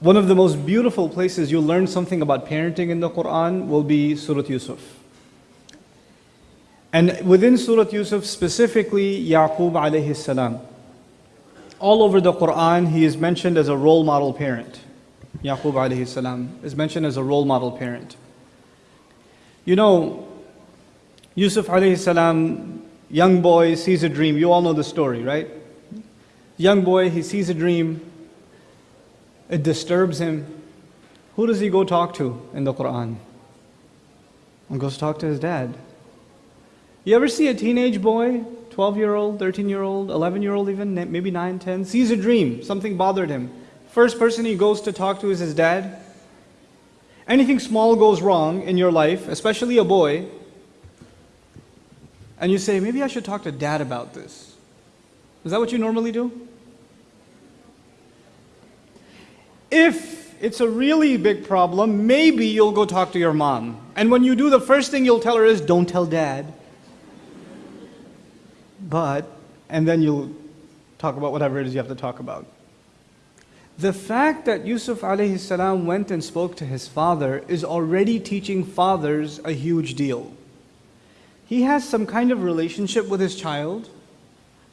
One of the most beautiful places you'll learn something about parenting in the Quran will be Surah Yusuf. And within Surah Yusuf, specifically Yaqub alayhi salam. All over the Quran, he is mentioned as a role model parent. Yaqub alayhi salam is mentioned as a role model parent. You know, Yusuf alayhi salam, young boy sees a dream. You all know the story, right? Young boy, he sees a dream. It disturbs him. Who does he go talk to in the Quran? He goes talk to his dad. You ever see a teenage boy, 12 year old, 13 year old, 11 year old even, maybe 9, 10, sees a dream, something bothered him. First person he goes to talk to is his dad. Anything small goes wrong in your life, especially a boy, and you say, maybe I should talk to dad about this. Is that what you normally do? If it's a really big problem, maybe you'll go talk to your mom. And when you do, the first thing you'll tell her is, don't tell dad. But, and then you'll talk about whatever it is you have to talk about. The fact that Yusuf salam went and spoke to his father is already teaching fathers a huge deal. He has some kind of relationship with his child,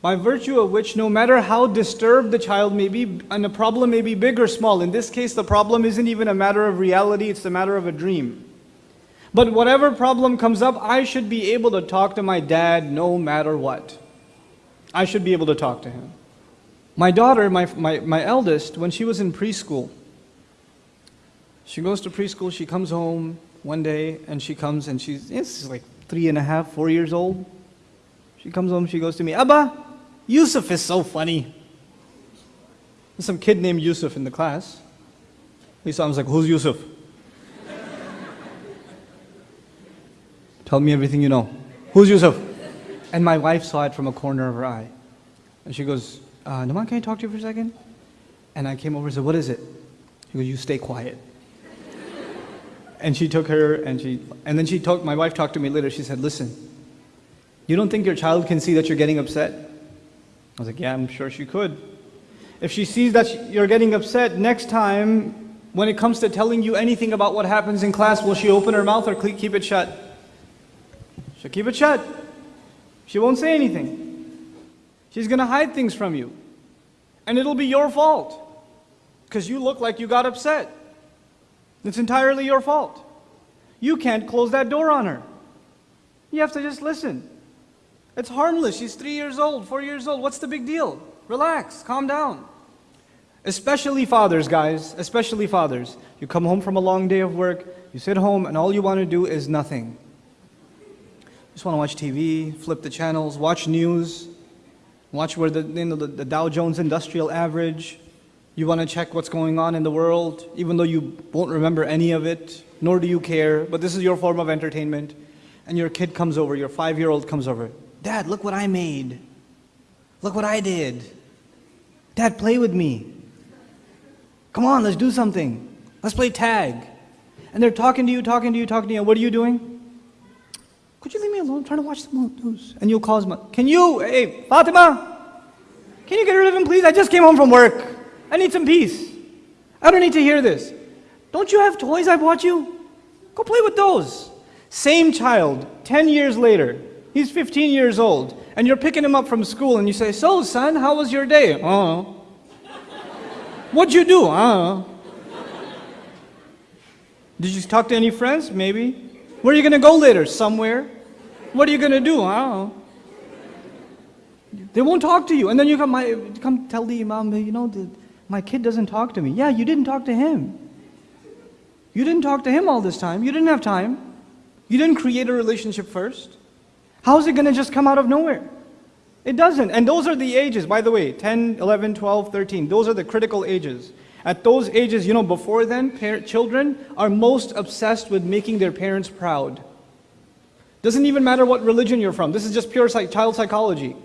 by virtue of which no matter how disturbed the child may be, and the problem may be big or small, in this case the problem isn't even a matter of reality, it's a matter of a dream. But whatever problem comes up, I should be able to talk to my dad no matter what. I should be able to talk to him. My daughter, my, my, my eldest, when she was in preschool, she goes to preschool, she comes home one day, and she comes and she's, it's like three and a half, four years old. She comes home, she goes to me, Abba, Yusuf is so funny. There's some kid named Yusuf in the class. He was like, who's Yusuf? Tell me everything you know. Who's Yusuf? And my wife saw it from a corner of her eye. And she goes, uh, Nouman, can I talk to you for a second? And I came over and said, what is it? She goes, you stay quiet. and she took her and she, and then she talked, my wife talked to me later. She said, listen, you don't think your child can see that you're getting upset? I was like, yeah, I'm sure she could. If she sees that you're getting upset, next time when it comes to telling you anything about what happens in class, will she open her mouth or keep it shut? She'll keep it shut. She won't say anything. She's going to hide things from you. And it'll be your fault. Because you look like you got upset. It's entirely your fault. You can't close that door on her. You have to just listen. It's harmless. She's three years old, four years old. What's the big deal? Relax, calm down. Especially fathers, guys, especially fathers. You come home from a long day of work, you sit home, and all you want to do is nothing just want to watch TV, flip the channels, watch news, watch where the, you know, the, the Dow Jones Industrial Average. You want to check what's going on in the world, even though you won't remember any of it, nor do you care, but this is your form of entertainment. And your kid comes over, your five-year-old comes over. Dad, look what I made. Look what I did. Dad, play with me. Come on, let's do something. Let's play tag. And they're talking to you, talking to you, talking to you. What are you doing? Could you leave me alone? I'm trying to watch the news. And you'll cause my, can you, hey, Fatima, can you get rid of him, please? I just came home from work. I need some peace. I don't need to hear this. Don't you have toys I bought you? Go play with those. Same child, 10 years later, he's 15 years old, and you're picking him up from school and you say, so son, how was your day? Uh, what'd you do? Uh, did you talk to any friends? Maybe. Where are you going to go later? Somewhere. What are you going to do? Know. They won't talk to you. And then you come, my, come tell the imam, you know, the, my kid doesn't talk to me. Yeah, you didn't talk to him. You didn't talk to him all this time. You didn't have time. You didn't create a relationship first. How is it going to just come out of nowhere? It doesn't. And those are the ages, by the way, 10, 11, 12, 13. Those are the critical ages. At those ages, you know, before then, children are most obsessed with making their parents proud. Doesn't even matter what religion you're from. This is just pure psych child psychology.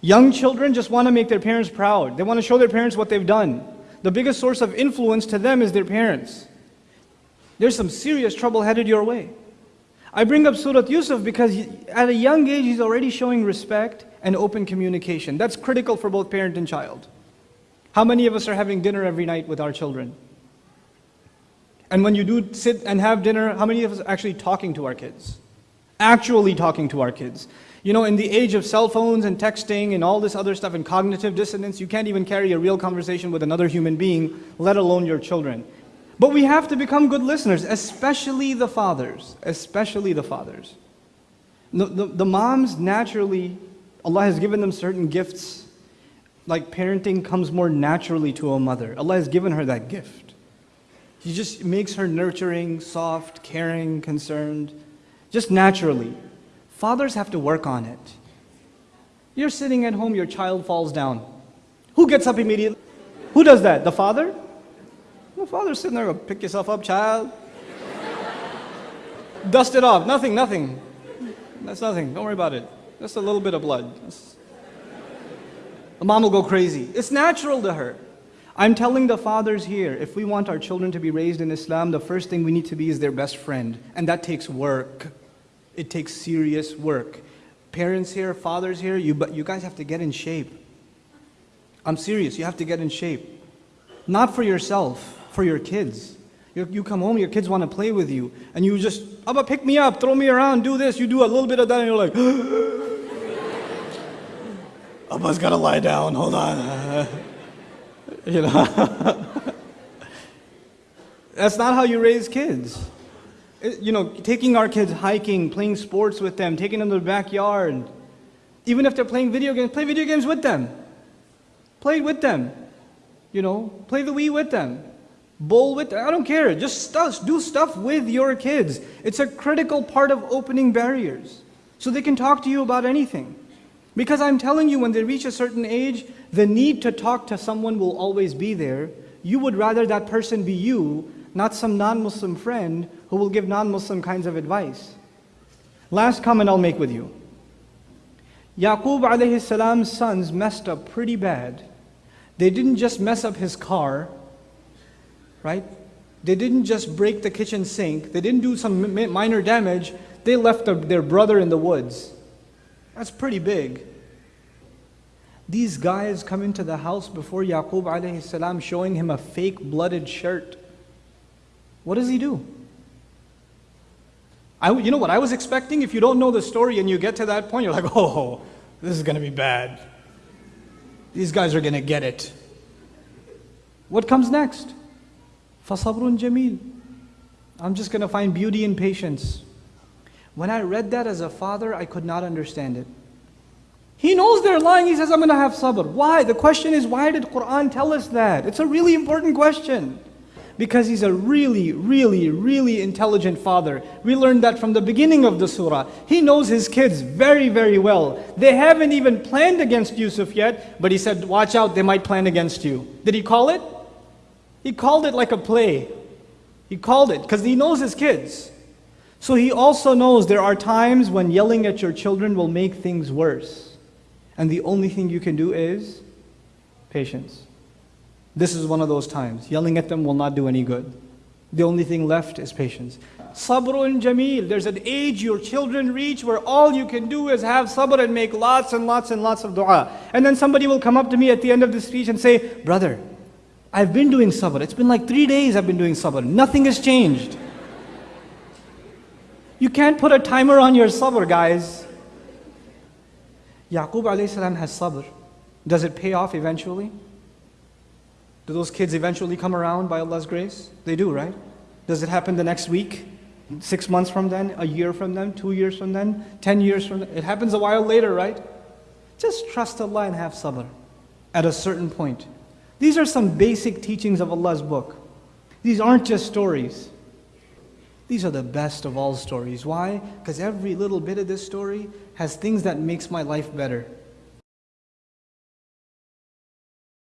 Young children just want to make their parents proud. They want to show their parents what they've done. The biggest source of influence to them is their parents. There's some serious trouble headed your way. I bring up Surah Yusuf because at a young age he's already showing respect and open communication. That's critical for both parent and child. How many of us are having dinner every night with our children? And when you do sit and have dinner, how many of us are actually talking to our kids? Actually talking to our kids. You know, in the age of cell phones and texting and all this other stuff and cognitive dissonance, you can't even carry a real conversation with another human being, let alone your children. But we have to become good listeners, especially the fathers, especially the fathers. The, the, the moms naturally, Allah has given them certain gifts, like parenting comes more naturally to a mother. Allah has given her that gift. He just makes her nurturing, soft, caring, concerned, just naturally. Fathers have to work on it. You're sitting at home, your child falls down. Who gets up immediately? Who does that? The father? The father's sitting there, pick yourself up, child. Dust it off. Nothing, nothing. That's nothing. Don't worry about it. Just a little bit of blood. That's... The mom will go crazy. It's natural to her. I'm telling the fathers here, if we want our children to be raised in Islam, the first thing we need to be is their best friend. And that takes work. It takes serious work. Parents here, fathers here, you, but you guys have to get in shape. I'm serious, you have to get in shape. Not for yourself, for your kids. You, you come home, your kids want to play with you, and you just, Abba, pick me up, throw me around, do this. You do a little bit of that, and you're like, Abba's got to lie down, hold on. you know. That's not how you raise kids you know, taking our kids hiking, playing sports with them, taking them to the backyard. Even if they're playing video games, play video games with them. Play with them. You know, play the Wii with them. Bowl with. I don't care. Just stuff, do stuff with your kids. It's a critical part of opening barriers. So they can talk to you about anything. Because I'm telling you, when they reach a certain age, the need to talk to someone will always be there. You would rather that person be you not some non-Muslim friend who will give non-Muslim kinds of advice. Last comment I'll make with you. Yaqub alayhi salam's sons messed up pretty bad. They didn't just mess up his car, right? They didn't just break the kitchen sink. They didn't do some minor damage. They left their brother in the woods. That's pretty big. These guys come into the house before Yaqub alayhi salam showing him a fake blooded shirt. What does he do? I, you know what I was expecting? If you don't know the story and you get to that point, you're like, oh, this is going to be bad. These guys are going to get it. What comes next? Fasabrun Jamil. I'm just going to find beauty in patience. When I read that as a father, I could not understand it. He knows they're lying. He says, I'm going to have sabr. Why? The question is, why did Quran tell us that? It's a really important question because he's a really, really, really intelligent father. We learned that from the beginning of the surah. He knows his kids very, very well. They haven't even planned against Yusuf yet, but he said, watch out, they might plan against you. Did he call it? He called it like a play. He called it because he knows his kids. So he also knows there are times when yelling at your children will make things worse. And the only thing you can do is patience. This is one of those times. Yelling at them will not do any good. The only thing left is patience. Sabrun Jamil. There's an age your children reach where all you can do is have sabr and make lots and lots and lots of dua. And then somebody will come up to me at the end of the speech and say, Brother, I've been doing sabr. It's been like three days I've been doing sabr. Nothing has changed. You can't put a timer on your sabr, guys. Yaqub alayhi salam has sabr. Does it pay off eventually? Do those kids eventually come around by Allah's grace? They do, right? Does it happen the next week? Six months from then? A year from then? Two years from then? Ten years from then? It happens a while later, right? Just trust Allah and have sabr at a certain point. These are some basic teachings of Allah's book. These aren't just stories. These are the best of all stories. Why? Because every little bit of this story has things that makes my life better.